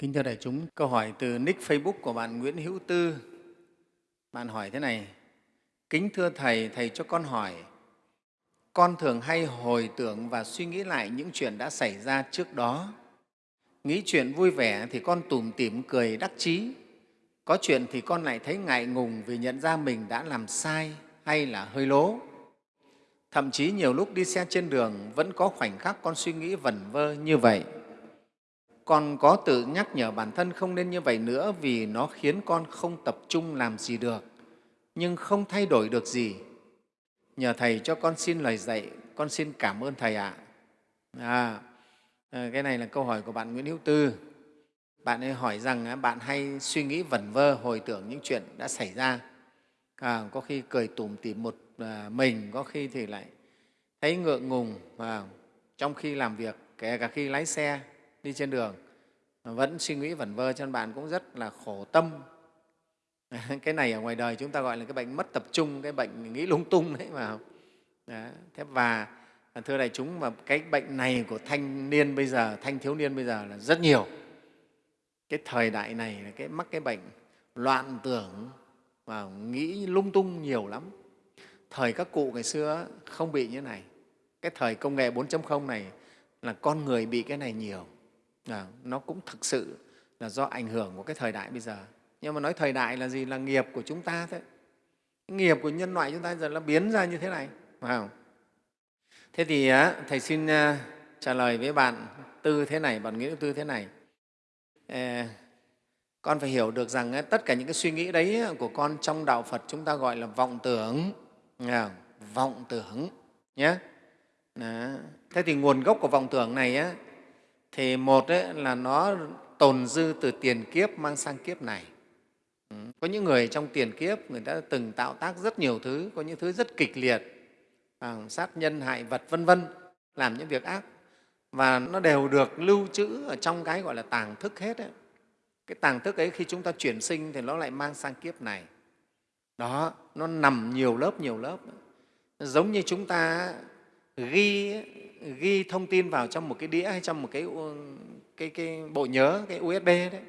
Kính thưa đại chúng, câu hỏi từ nick Facebook của bạn Nguyễn Hữu Tư. Bạn hỏi thế này, Kính thưa Thầy, Thầy cho con hỏi, con thường hay hồi tưởng và suy nghĩ lại những chuyện đã xảy ra trước đó. Nghĩ chuyện vui vẻ thì con tủm tỉm cười đắc chí. Có chuyện thì con lại thấy ngại ngùng vì nhận ra mình đã làm sai hay là hơi lố. Thậm chí nhiều lúc đi xe trên đường vẫn có khoảnh khắc con suy nghĩ vẩn vơ như vậy. Con có tự nhắc nhở bản thân không nên như vậy nữa vì nó khiến con không tập trung làm gì được, nhưng không thay đổi được gì. Nhờ Thầy cho con xin lời dạy, con xin cảm ơn Thầy ạ. À, ờ, cái này là câu hỏi của bạn Nguyễn Hữu Tư. Bạn ấy hỏi rằng bạn hay suy nghĩ vẩn vơ, hồi tưởng những chuyện đã xảy ra. À, có khi cười tủm tỉm một à, mình, có khi thì lại thấy ngượng ngùng à, trong khi làm việc, kể cả khi lái xe, đi trên đường. Vẫn suy nghĩ vẩn vơ cho nên bạn cũng rất là khổ tâm. Cái này ở ngoài đời chúng ta gọi là cái bệnh mất tập trung, cái bệnh nghĩ lung tung đấy mà. Thế và à, thưa đại chúng mà cái bệnh này của thanh niên bây giờ, thanh thiếu niên bây giờ là rất nhiều. Cái thời đại này là cái mắc cái bệnh loạn tưởng và nghĩ lung tung nhiều lắm. Thời các cụ ngày xưa không bị như này. Cái thời công nghệ 4.0 này là con người bị cái này nhiều à, nó cũng thực sự là do ảnh hưởng của cái thời đại bây giờ. Nhưng mà nói thời đại là gì? Là nghiệp của chúng ta thế nghiệp của nhân loại chúng ta giờ nó biến ra như thế này phải không? Thế thì thầy xin à, trả lời với bạn tư thế này bạn nghĩa tư thế này. À, con phải hiểu được rằng tất cả những cái suy nghĩ đấy của con trong đạo phật chúng ta gọi là vọng tưởng. À, vọng tưởng nhé Đó. thế thì nguồn gốc của vọng tưởng này thì một ấy, là nó tồn dư từ tiền kiếp mang sang kiếp này. Ừ, có những người trong tiền kiếp người ta từng tạo tác rất nhiều thứ có những thứ rất kịch liệt à, sát nhân hại vật vân vân làm những việc ác. Và nó đều được lưu trữ ở trong cái gọi là tàng thức hết ấy. cái tàng thức ấy khi chúng ta chuyển sinh thì nó lại mang sang kiếp này. Đó nó nằm nhiều lớp nhiều lớp. Giống như chúng ta ghi ghi thông tin vào trong một cái đĩa hay trong một cái cái, cái bộ nhớ cái USB đấy.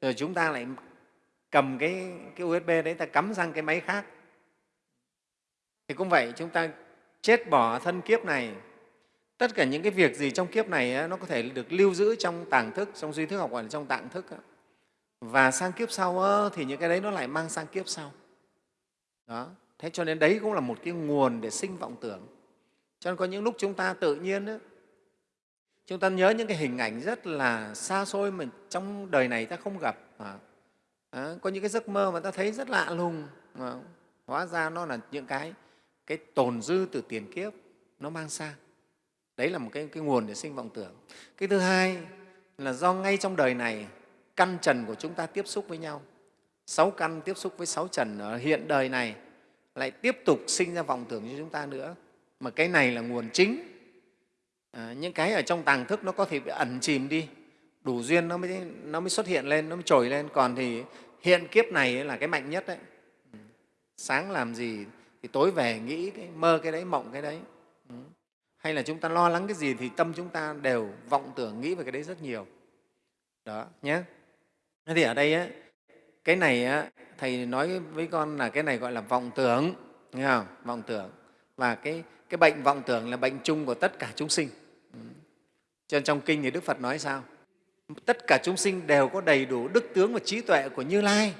Rồi chúng ta lại cầm cái, cái USB đấy ta cắm sang cái máy khác. Thì cũng vậy chúng ta chết bỏ thân kiếp này. Tất cả những cái việc gì trong kiếp này nó có thể được lưu giữ trong tàng thức trong duy thức học gọi là trong tạng thức và sang kiếp sau thì những cái đấy nó lại mang sang kiếp sau. Đó. Thế cho nên đấy cũng là một cái nguồn để sinh vọng tưởng cho nên có những lúc chúng ta tự nhiên đó, chúng ta nhớ những cái hình ảnh rất là xa xôi mà trong đời này ta không gặp. À, à, có những cái giấc mơ mà ta thấy rất lạ lùng mà hóa ra nó là những cái cái tồn dư từ tiền kiếp nó mang sang. Đấy là một cái, cái nguồn để sinh vọng tưởng. Cái thứ hai là do ngay trong đời này căn trần của chúng ta tiếp xúc với nhau. Sáu căn tiếp xúc với sáu trần ở hiện đời này lại tiếp tục sinh ra vọng tưởng cho chúng ta nữa mà cái này là nguồn chính. À, những cái ở trong tàng thức nó có thể bị ẩn chìm đi. Đủ duyên nó mới, nó mới xuất hiện lên nó mới trồi lên. Còn thì hiện kiếp này là cái mạnh nhất đấy. Sáng làm gì thì tối về nghĩ cái mơ cái đấy mộng cái đấy. Ừ. Hay là chúng ta lo lắng cái gì thì tâm chúng ta đều vọng tưởng nghĩ về cái đấy rất nhiều. Đó nhé thế thì ở đây á, cái này á, thầy nói với con là cái này gọi là vọng tưởng nghe không? Vọng tưởng. Và cái cái bệnh vọng tưởng là bệnh chung của tất cả chúng sinh. Cho nên trong kinh thì đức phật nói sao? Tất cả chúng sinh đều có đầy đủ đức tướng và trí tuệ của như lai.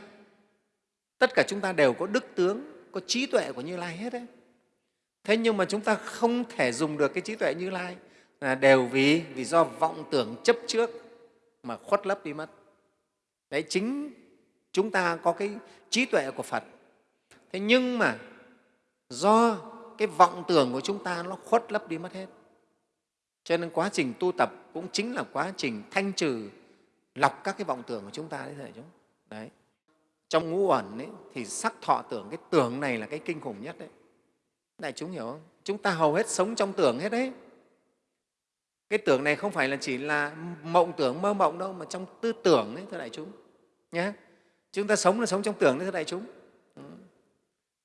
Tất cả chúng ta đều có đức tướng, có trí tuệ của như lai hết đấy. Thế nhưng mà chúng ta không thể dùng được cái trí tuệ như lai là đều vì vì do vọng tưởng chấp trước mà khuất lấp đi mất. Đấy, chính chúng ta có cái trí tuệ của phật. Thế nhưng mà do cái vọng tưởng của chúng ta nó khuất lấp đi mất hết. Cho nên quá trình tu tập cũng chính là quá trình thanh trừ lọc các cái vọng tưởng của chúng ta đấy thầy chúng. Đấy. Trong ngũ ẩn ấy, thì sắc thọ tưởng cái tưởng này là cái kinh khủng nhất đấy. Đại chúng hiểu không? Chúng ta hầu hết sống trong tưởng hết đấy. Cái tưởng này không phải là chỉ là mộng tưởng mơ mộng đâu mà trong tư tưởng đấy thưa đại chúng. Nhé chúng ta sống là sống trong tưởng đấy thưa đại chúng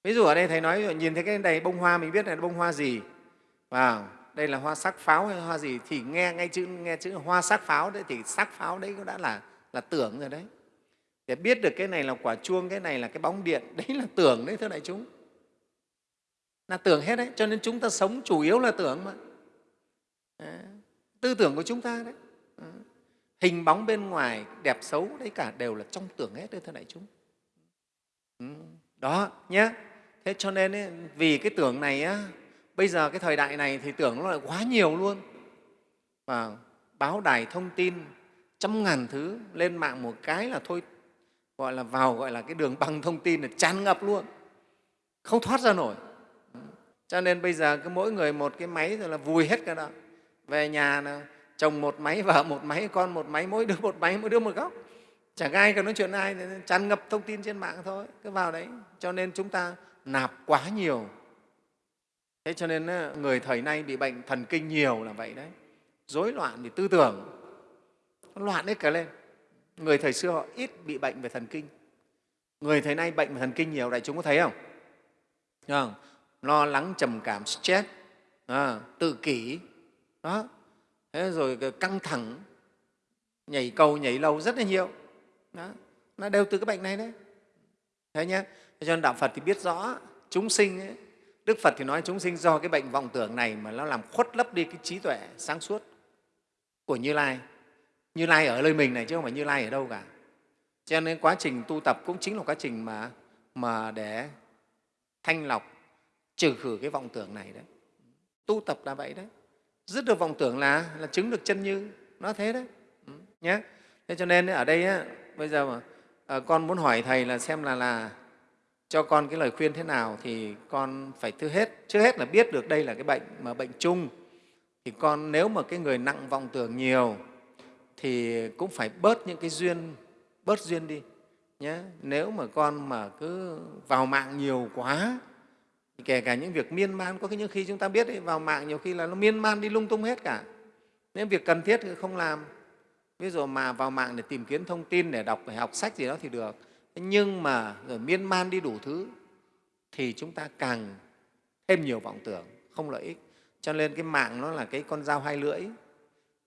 ví dụ ở đây thầy nói, nhìn thấy cái này, bông hoa, mình biết là bông hoa gì. Vào, đây là hoa sắc pháo hay hoa gì? Thì nghe ngay chữ, nghe chữ hoa sắc pháo đấy, thì sắc pháo đấy cũng đã là là tưởng rồi đấy. Để biết được cái này là quả chuông, cái này là cái bóng điện, đấy là tưởng đấy, thưa đại chúng. Là tưởng hết đấy, cho nên chúng ta sống chủ yếu là tưởng mà. Tư tưởng của chúng ta đấy. Hình bóng bên ngoài, đẹp xấu, đấy cả đều là trong tưởng hết đấy, thưa đại chúng. Ừ, đó nhé thế cho nên ấy, vì cái tưởng này á, bây giờ cái thời đại này thì tưởng nó lại quá nhiều luôn. Và báo đài thông tin trăm ngàn thứ lên mạng một cái là thôi gọi là vào gọi là cái đường băng thông tin là tràn ngập luôn. Không thoát ra nổi. Cho nên bây giờ cứ mỗi người một cái máy rồi là vùi hết cả đó. Về nhà là chồng một máy vợ một máy con một máy mỗi đứa một máy mỗi đứa một góc. Chẳng ai cần nói chuyện ai tràn ngập thông tin trên mạng thôi cứ vào đấy. Cho nên chúng ta nạp quá nhiều. Thế cho nên người thời nay bị bệnh thần kinh nhiều là vậy đấy. Rối loạn về tư tưởng loạn hết cả lên. Người thời xưa họ ít bị bệnh về thần kinh. Người thời nay bệnh về thần kinh nhiều đại chúng có thấy không, không? lo lắng trầm cảm stress à, tự kỷ. Đó. Thế rồi căng thẳng nhảy cầu nhảy lâu rất là nhiều. Đó. Nó đều từ cái bệnh này đấy. Thế nhé cho nên đạo phật thì biết rõ chúng sinh ấy, đức phật thì nói chúng sinh do cái bệnh vọng tưởng này mà nó làm khuất lấp đi cái trí tuệ sáng suốt của như lai. Như lai ở nơi mình này chứ không phải như lai ở đâu cả. Cho nên quá trình tu tập cũng chính là quá trình mà, mà để thanh lọc trừ khử cái vọng tưởng này đấy. Tu tập là vậy đấy. Dứt được vọng tưởng là là chứng được chân như. Nó thế đấy. Ừ, nhé thế cho nên ở đây á, bây giờ mà à, con muốn hỏi thầy là xem là là cho con cái lời khuyên thế nào thì con phải thứ hết. Trước hết là biết được đây là cái bệnh mà bệnh chung. Thì con nếu mà cái người nặng vọng tưởng nhiều thì cũng phải bớt những cái duyên bớt duyên đi nhé nếu mà con mà cứ vào mạng nhiều quá thì kể cả những việc miên man có những khi chúng ta biết ấy, vào mạng nhiều khi là nó miên man đi lung tung hết cả. Nếu việc cần thiết thì không làm. Ví dụ mà vào mạng để tìm kiếm thông tin để đọc để học sách gì đó thì được nhưng mà rồi miên man đi đủ thứ thì chúng ta càng thêm nhiều vọng tưởng không lợi ích. Cho nên cái mạng nó là cái con dao hai lưỡi.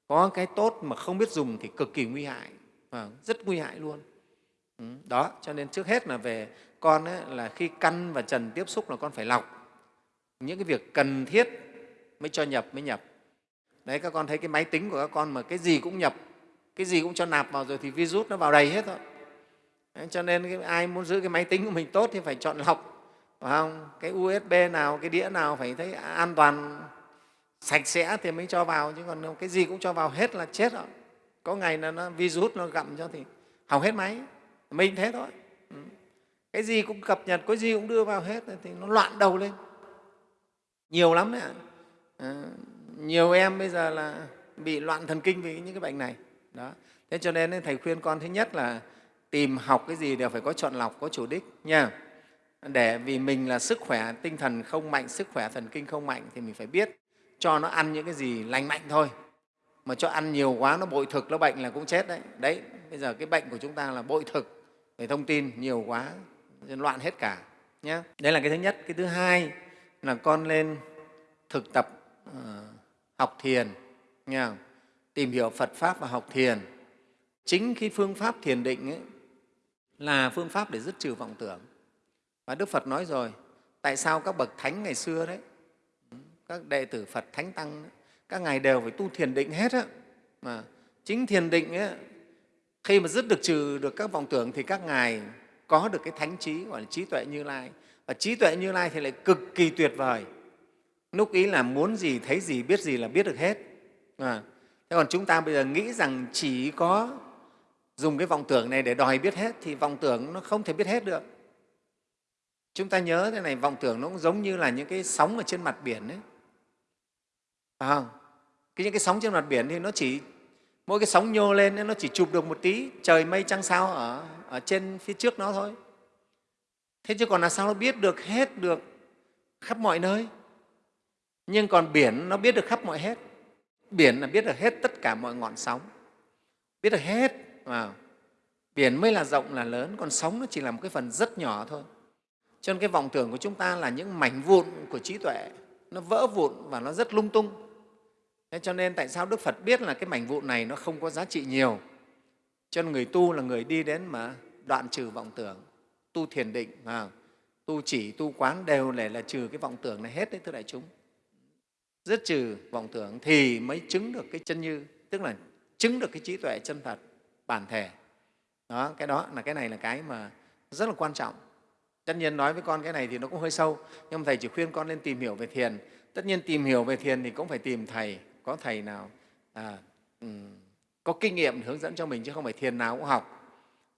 Có cái tốt mà không biết dùng thì cực kỳ nguy hại. À, rất nguy hại luôn. Ừ, đó cho nên trước hết là về con ấy, là khi căn và trần tiếp xúc là con phải lọc. Những cái việc cần thiết mới cho nhập mới nhập. Đấy các con thấy cái máy tính của các con mà cái gì cũng nhập cái gì cũng cho nạp vào rồi thì virus nó vào đầy hết thôi đấy, cho nên cái, ai muốn giữ cái máy tính của mình tốt thì phải chọn lọc phải không? Cái usb nào cái đĩa nào phải thấy an toàn sạch sẽ thì mới cho vào chứ còn cái gì cũng cho vào hết là chết rồi. Có ngày là nó virus nó gặm cho thì hỏng hết máy. Mình thế thôi. Ừ. cái gì cũng cập nhật cái gì cũng đưa vào hết thì nó loạn đầu lên. Nhiều lắm đấy ạ. À, nhiều em bây giờ là bị loạn thần kinh vì những cái bệnh này. Đó. Thế cho nên thầy khuyên con thứ nhất là tìm học cái gì đều phải có chọn lọc có chủ đích nha. Để vì mình là sức khỏe tinh thần không mạnh sức khỏe thần kinh không mạnh thì mình phải biết cho nó ăn những cái gì lành mạnh thôi. Mà cho ăn nhiều quá nó bội thực nó bệnh là cũng chết đấy. Đấy bây giờ cái bệnh của chúng ta là bội thực về thông tin nhiều quá loạn hết cả nhé đấy là cái thứ nhất. Cái thứ hai là con lên thực tập uh, học thiền nha. Tìm hiểu phật pháp và học thiền. Chính cái phương pháp thiền định ấy, là phương pháp để dứt trừ vọng tưởng và đức phật nói rồi tại sao các bậc thánh ngày xưa đấy ừ, các đệ tử Phật Thánh Tăng các ngài đều phải tu thiền định hết á. Mà chính thiền định ấy, khi mà dứt được trừ được các vọng tưởng thì các ngài có được cái thánh trí gọi là trí tuệ Như Lai. Và trí tuệ Như Lai thì lại cực kỳ tuyệt vời. Lúc ý là muốn gì, thấy gì, biết gì là biết được hết. À, thế còn chúng ta bây giờ nghĩ rằng chỉ có dùng cái vọng tưởng này để đòi biết hết thì vọng tưởng nó không thể biết hết được. Chúng ta nhớ thế này, vọng tưởng nó cũng giống như là những cái sóng ở trên mặt biển đấy. phải không? Cái những cái sóng trên mặt biển thì nó chỉ mỗi cái sóng nhô lên nó chỉ chụp được một tí trời mây trăng sao ở, ở trên phía trước nó thôi. Thế chứ còn là sao nó biết được hết được khắp mọi nơi? Nhưng còn biển nó biết được khắp mọi hết. Biển là biết được hết tất cả mọi ngọn sóng. Biết được hết vào biển mới là rộng là lớn còn sóng nó chỉ là một cái phần rất nhỏ thôi. Cho nên cái vọng tưởng của chúng ta là những mảnh vụn của trí tuệ nó vỡ vụn và nó rất lung tung. Thế cho nên tại sao Đức Phật biết là cái mảnh vụn này nó không có giá trị nhiều, cho nên người tu là người đi đến mà đoạn trừ vọng tưởng tu thiền định à, tu chỉ tu quán đều để là trừ cái vọng tưởng này hết đấy thưa đại chúng. Dứt trừ vọng tưởng thì mới chứng được cái chân như tức là chứng được cái trí tuệ chân thật bản thể. Đó cái đó là cái này là cái mà rất là quan trọng. Tất nhiên nói với con cái này thì nó cũng hơi sâu nhưng mà thầy chỉ khuyên con nên tìm hiểu về thiền. Tất nhiên tìm hiểu về thiền thì cũng phải tìm thầy có thầy nào à, um, có kinh nghiệm hướng dẫn cho mình chứ không phải thiền nào cũng học.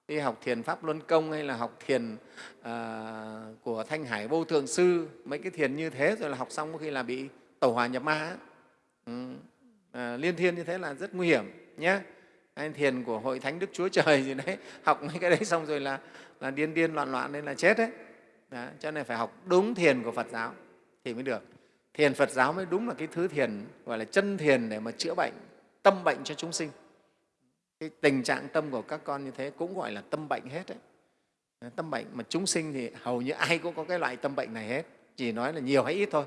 Đi học thiền pháp luân công hay là học thiền à, của thanh hải vô thượng sư mấy cái thiền như thế rồi là học xong có khi là bị tẩu hỏa nhập ma ừ. à, liên thiên như thế là rất nguy hiểm nhé Đấy, thiền của hội thánh đức chúa trời gì đấy học mấy cái đấy xong rồi là là điên điên loạn loạn nên là chết đấy. Đó, cho nên phải học đúng thiền của phật giáo thì mới được. Thiền phật giáo mới đúng là cái thứ thiền gọi là chân thiền để mà chữa bệnh tâm bệnh cho chúng sinh. Cái tình trạng tâm của các con như thế cũng gọi là tâm bệnh hết đấy. Tâm bệnh mà chúng sinh thì hầu như ai cũng có cái loại tâm bệnh này hết chỉ nói là nhiều hay ít thôi.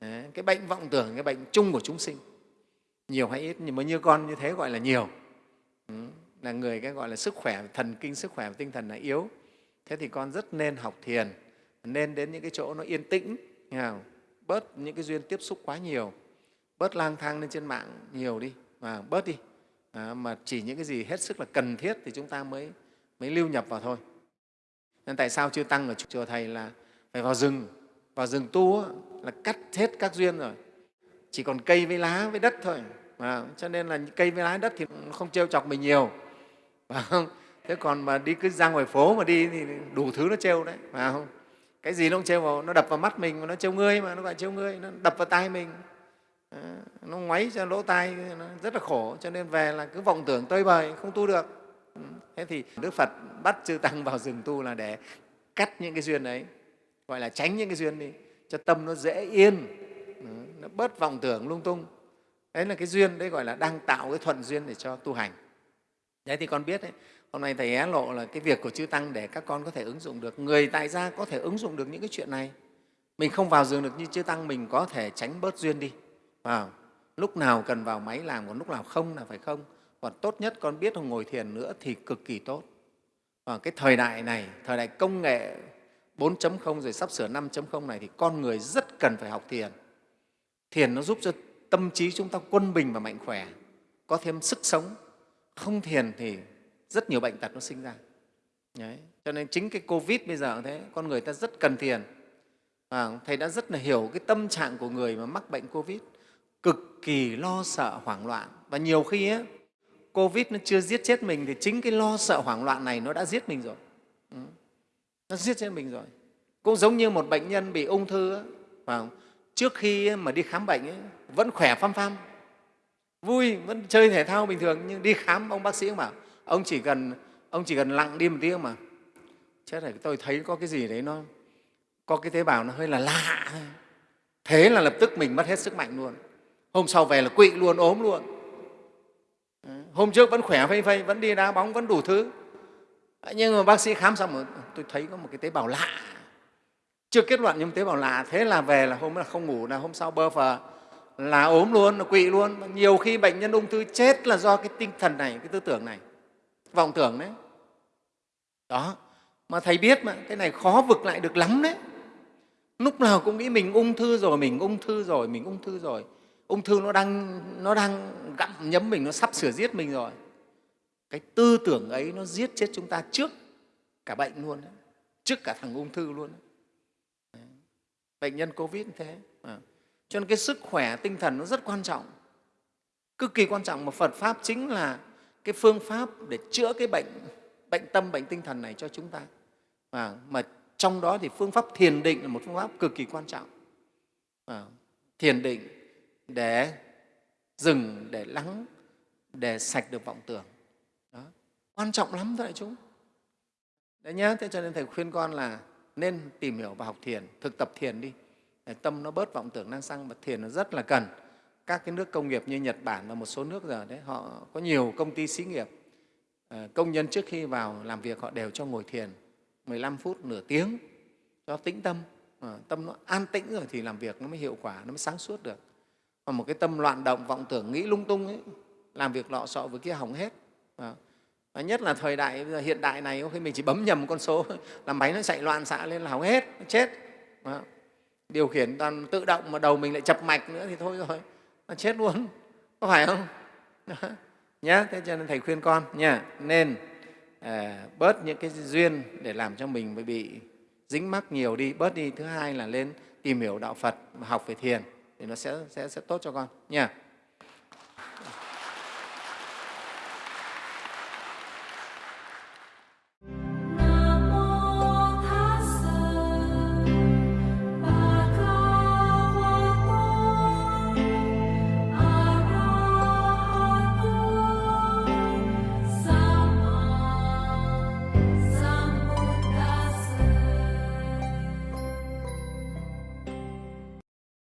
Đấy, cái bệnh vọng tưởng cái bệnh chung của chúng sinh. Nhiều hay ít nhưng mà như con như thế gọi là nhiều là người cái gọi là sức khỏe thần kinh sức khỏe và tinh thần là yếu. Thế thì con rất nên học thiền nên đến những cái chỗ nó yên tĩnh bớt những cái duyên tiếp xúc quá nhiều bớt lang thang lên trên mạng nhiều đi và bớt đi. À, mà chỉ những cái gì hết sức là cần thiết thì chúng ta mới mới lưu nhập vào thôi. Nên tại sao chưa tăng ở chùa thầy là phải vào rừng vào rừng tu là cắt hết các duyên rồi. Chỉ còn cây với lá với đất thôi à, cho nên là cây với lá đất thì không trêu chọc mình nhiều phải không? thế còn mà đi cứ ra ngoài phố mà đi thì đủ thứ nó trêu đấy, phải không? Cái gì nó cũng trêu vào, nó đập vào mắt mình mà nó trêu ngươi mà, nó gọi trêu ngươi, nó đập vào tai mình. Nó ngoáy cho lỗ tai, nó rất là khổ, cho nên về là cứ vọng tưởng tơi bời, không tu được. Ừ, thế thì đức phật bắt chư tăng vào rừng tu là để cắt những cái duyên đấy gọi là tránh những cái duyên đi, cho tâm nó dễ yên ừ, nó bớt vọng tưởng lung tung. Đấy là cái duyên, đấy gọi là đang tạo cái thuận duyên để cho tu hành đấy thì con biết đấy, hôm nay thầy hé lộ là cái việc của chư tăng để các con có thể ứng dụng được. Người tại gia có thể ứng dụng được những cái chuyện này. Mình không vào giường được như chư tăng, mình có thể tránh bớt duyên đi. Vào, lúc nào cần vào máy làm, còn lúc nào không là phải không? Còn tốt nhất con biết ngồi thiền nữa thì cực kỳ tốt. Và cái thời đại này, thời đại công nghệ 4.0 rồi sắp sửa 5.0 này thì con người rất cần phải học thiền. Thiền nó giúp cho tâm trí chúng ta quân bình và mạnh khỏe, có thêm sức sống không thiền thì rất nhiều bệnh tật nó sinh ra. Đấy. cho nên chính cái covid bây giờ thế con người ta rất cần thiền. À, thầy đã rất là hiểu cái tâm trạng của người mà mắc bệnh covid. Cực kỳ lo sợ hoảng loạn. Và nhiều khi ấy, covid nó chưa giết chết mình thì chính cái lo sợ hoảng loạn này nó đã giết mình rồi. Ừ. nó giết chết mình rồi. Cũng giống như một bệnh nhân bị ung thư ấy, phải trước khi mà đi khám bệnh ấy, vẫn khỏe phăm phăm vui, vẫn chơi thể thao bình thường, nhưng đi khám, ông bác sĩ bảo, ông chỉ cần, ông chỉ cần lặng đi một tiếng mà. Chết rồi tôi thấy có cái gì đấy nó, có cái tế bào nó hơi là lạ thế là lập tức mình mất hết sức mạnh luôn. Hôm sau về là quỵ luôn, ốm luôn. Hôm trước vẫn khỏe phây phây, vẫn đi đá bóng, vẫn đủ thứ. Nhưng mà bác sĩ khám xong rồi, tôi thấy có một cái tế bào lạ. Chưa kết luận nhưng tế bào lạ. Thế là về là hôm là không ngủ, là hôm sau bơ phờ là ốm luôn, là quỵ luôn. Nhiều khi bệnh nhân ung thư chết là do cái tinh thần này, cái tư tưởng này. Vọng tưởng đấy. Đó. Mà thầy biết mà, cái này khó vực lại được lắm đấy. Lúc nào cũng nghĩ mình ung thư rồi, mình ung thư rồi, mình ung thư rồi. Ung thư nó đang nó đang gặm nhấm mình, nó sắp sửa giết mình rồi. Cái tư tưởng ấy nó giết chết chúng ta trước cả bệnh luôn đấy. trước cả thằng ung thư luôn đấy. bệnh nhân covid như thế. À cho nên cái sức khỏe tinh thần nó rất quan trọng. Cực kỳ quan trọng mà phật pháp chính là cái phương pháp để chữa cái bệnh bệnh tâm bệnh tinh thần này cho chúng ta. À, mà trong đó thì phương pháp thiền định là một phương pháp cực kỳ quan trọng. À, thiền định để dừng để lắng để sạch được vọng tưởng. Đó. quan trọng lắm thôi đại chúng. Đấy nhá thế cho nên thầy khuyên con là nên tìm hiểu và học thiền thực tập thiền đi để tâm nó bớt vọng tưởng năng xăng và thiền nó rất là cần. Các cái nước công nghiệp như Nhật Bản và một số nước giờ đấy, họ có nhiều công ty xí nghiệp ờ, công nhân trước khi vào làm việc họ đều cho ngồi thiền 15 phút, nửa tiếng, cho tĩnh tâm. Ờ, tâm nó an tĩnh rồi thì làm việc nó mới hiệu quả, nó mới sáng suốt được. Còn một cái tâm loạn động, vọng tưởng, nghĩ lung tung ấy, làm việc lọ sọ với kia hỏng hết. Ờ, và nhất là thời đại bây giờ hiện đại này khi mình chỉ bấm nhầm một con số, là máy nó chạy loạn xạ lên là hỏng hết, nó chết. Đó điều khiển toàn tự động mà đầu mình lại chập mạch nữa thì thôi rồi nó chết luôn có phải không? Nhá thế cho nên thầy khuyên con nha nên à, bớt những cái duyên để làm cho mình bị dính mắc nhiều đi bớt đi. Thứ hai là lên tìm hiểu đạo phật học về thiền thì nó sẽ, sẽ, sẽ tốt cho con nha